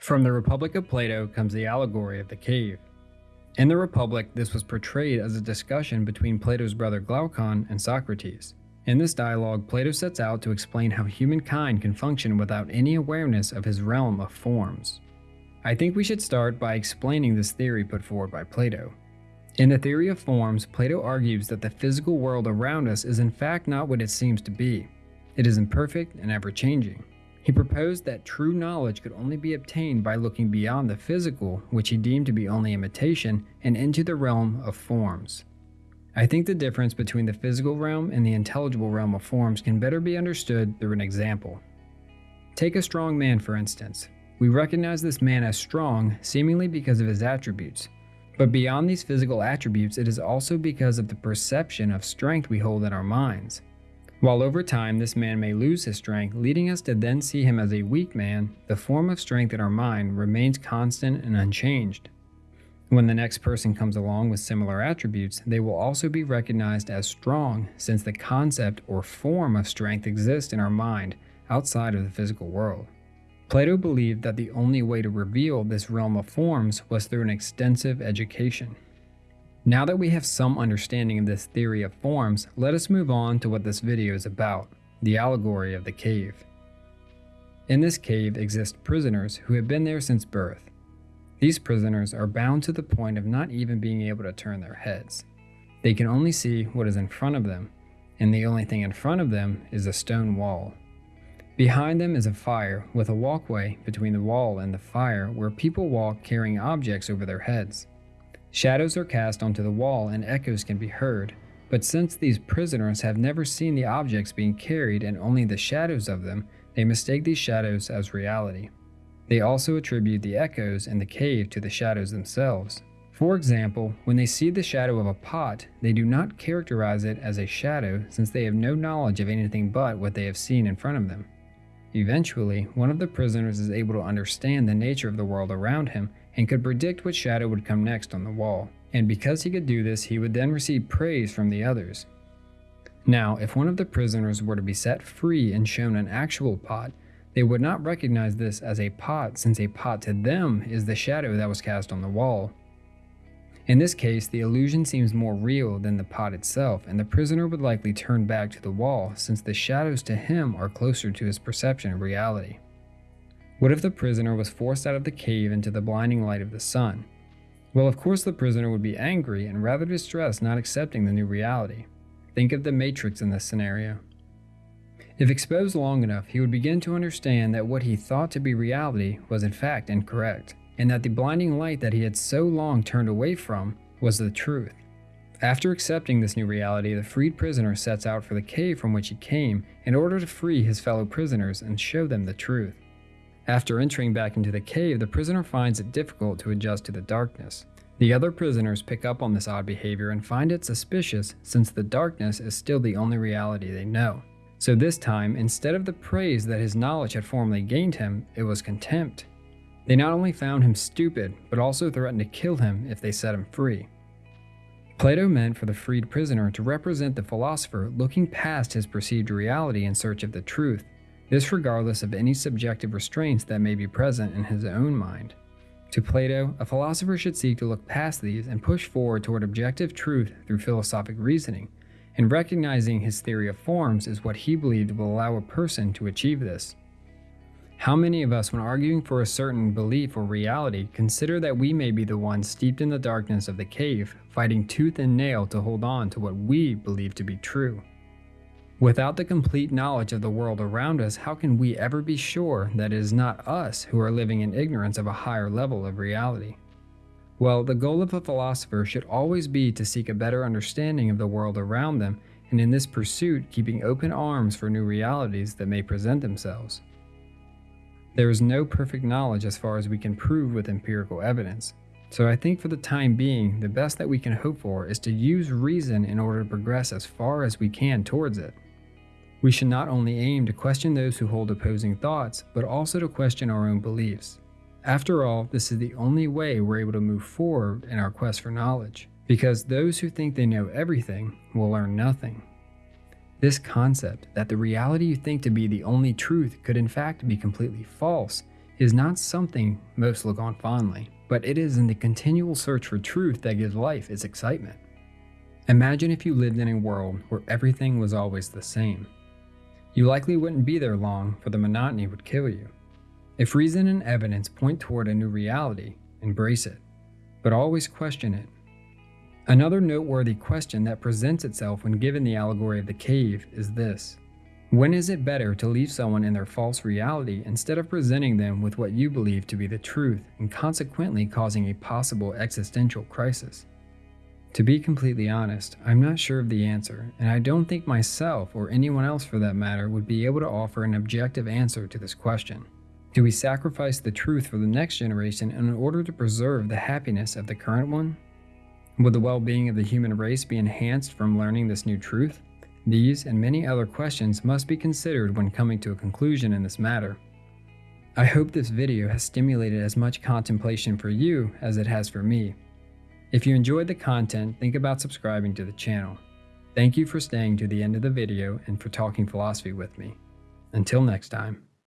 From the Republic of Plato comes the allegory of the cave. In the Republic, this was portrayed as a discussion between Plato's brother Glaucon and Socrates. In this dialogue, Plato sets out to explain how humankind can function without any awareness of his realm of forms. I think we should start by explaining this theory put forward by Plato. In the theory of forms, Plato argues that the physical world around us is in fact not what it seems to be. It is imperfect and ever changing. He proposed that true knowledge could only be obtained by looking beyond the physical, which he deemed to be only imitation, and into the realm of forms. I think the difference between the physical realm and the intelligible realm of forms can better be understood through an example. Take a strong man, for instance. We recognize this man as strong seemingly because of his attributes. But beyond these physical attributes, it is also because of the perception of strength we hold in our minds. While over time this man may lose his strength, leading us to then see him as a weak man, the form of strength in our mind remains constant and unchanged. When the next person comes along with similar attributes, they will also be recognized as strong since the concept or form of strength exists in our mind outside of the physical world. Plato believed that the only way to reveal this realm of forms was through an extensive education. Now that we have some understanding of this theory of forms, let us move on to what this video is about, the allegory of the cave. In this cave exist prisoners who have been there since birth. These prisoners are bound to the point of not even being able to turn their heads. They can only see what is in front of them, and the only thing in front of them is a stone wall. Behind them is a fire with a walkway between the wall and the fire where people walk carrying objects over their heads. Shadows are cast onto the wall and echoes can be heard, but since these prisoners have never seen the objects being carried and only the shadows of them, they mistake these shadows as reality. They also attribute the echoes in the cave to the shadows themselves. For example, when they see the shadow of a pot, they do not characterize it as a shadow since they have no knowledge of anything but what they have seen in front of them. Eventually, one of the prisoners is able to understand the nature of the world around him and could predict what shadow would come next on the wall. And because he could do this, he would then receive praise from the others. Now, if one of the prisoners were to be set free and shown an actual pot, they would not recognize this as a pot since a pot to them is the shadow that was cast on the wall. In this case, the illusion seems more real than the pot itself, and the prisoner would likely turn back to the wall since the shadows to him are closer to his perception of reality. What if the prisoner was forced out of the cave into the blinding light of the sun? Well, of course, the prisoner would be angry and rather distressed not accepting the new reality. Think of the Matrix in this scenario. If exposed long enough, he would begin to understand that what he thought to be reality was in fact incorrect and that the blinding light that he had so long turned away from was the truth. After accepting this new reality, the freed prisoner sets out for the cave from which he came in order to free his fellow prisoners and show them the truth. After entering back into the cave, the prisoner finds it difficult to adjust to the darkness. The other prisoners pick up on this odd behavior and find it suspicious since the darkness is still the only reality they know. So this time, instead of the praise that his knowledge had formerly gained him, it was contempt. They not only found him stupid, but also threatened to kill him if they set him free. Plato meant for the freed prisoner to represent the philosopher looking past his perceived reality in search of the truth, this regardless of any subjective restraints that may be present in his own mind. To Plato, a philosopher should seek to look past these and push forward toward objective truth through philosophic reasoning, and recognizing his theory of forms is what he believed will allow a person to achieve this. How many of us, when arguing for a certain belief or reality, consider that we may be the ones steeped in the darkness of the cave, fighting tooth and nail to hold on to what we believe to be true? Without the complete knowledge of the world around us, how can we ever be sure that it is not us who are living in ignorance of a higher level of reality? Well, the goal of a philosopher should always be to seek a better understanding of the world around them, and in this pursuit, keeping open arms for new realities that may present themselves. There is no perfect knowledge as far as we can prove with empirical evidence. So I think for the time being, the best that we can hope for is to use reason in order to progress as far as we can towards it. We should not only aim to question those who hold opposing thoughts, but also to question our own beliefs. After all, this is the only way we're able to move forward in our quest for knowledge, because those who think they know everything will learn nothing. This concept that the reality you think to be the only truth could in fact be completely false is not something most look on fondly, but it is in the continual search for truth that gives life its excitement. Imagine if you lived in a world where everything was always the same. You likely wouldn't be there long, for the monotony would kill you. If reason and evidence point toward a new reality, embrace it, but always question it. Another noteworthy question that presents itself when given the allegory of the cave is this When is it better to leave someone in their false reality instead of presenting them with what you believe to be the truth and consequently causing a possible existential crisis? To be completely honest, I'm not sure of the answer, and I don't think myself, or anyone else for that matter, would be able to offer an objective answer to this question. Do we sacrifice the truth for the next generation in order to preserve the happiness of the current one? Would the well being of the human race be enhanced from learning this new truth? These and many other questions must be considered when coming to a conclusion in this matter. I hope this video has stimulated as much contemplation for you as it has for me. If you enjoyed the content, think about subscribing to the channel. Thank you for staying to the end of the video and for talking philosophy with me. Until next time.